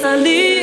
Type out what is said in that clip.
salir.